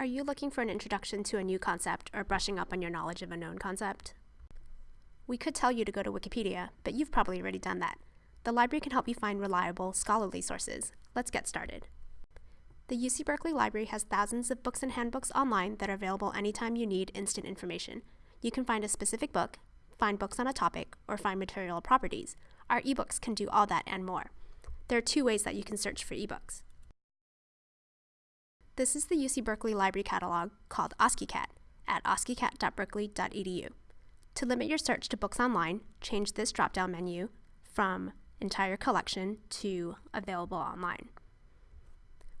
Are you looking for an introduction to a new concept or brushing up on your knowledge of a known concept? We could tell you to go to Wikipedia, but you've probably already done that. The library can help you find reliable, scholarly sources. Let's get started. The UC Berkeley Library has thousands of books and handbooks online that are available anytime you need instant information. You can find a specific book, find books on a topic, or find material properties. Our ebooks can do all that and more. There are two ways that you can search for ebooks. This is the UC Berkeley Library Catalog called OskiCat at oskicat.berkeley.edu. To limit your search to books online, change this drop-down menu from Entire Collection to Available Online.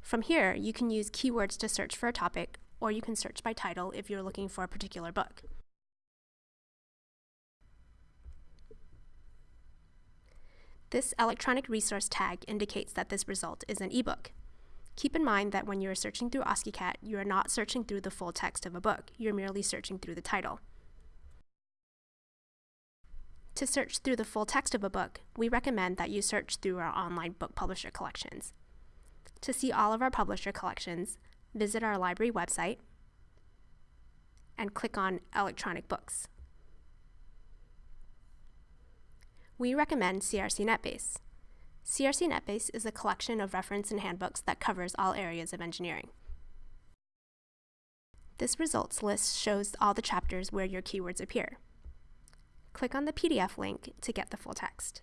From here, you can use keywords to search for a topic, or you can search by title if you're looking for a particular book. This electronic resource tag indicates that this result is an ebook. Keep in mind that when you are searching through OskiCat, you are not searching through the full text of a book, you're merely searching through the title. To search through the full text of a book, we recommend that you search through our online book publisher collections. To see all of our publisher collections, visit our library website and click on Electronic Books. We recommend CRC NetBase. CRC NetBase is a collection of reference and handbooks that covers all areas of engineering. This results list shows all the chapters where your keywords appear. Click on the PDF link to get the full text.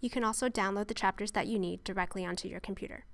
You can also download the chapters that you need directly onto your computer.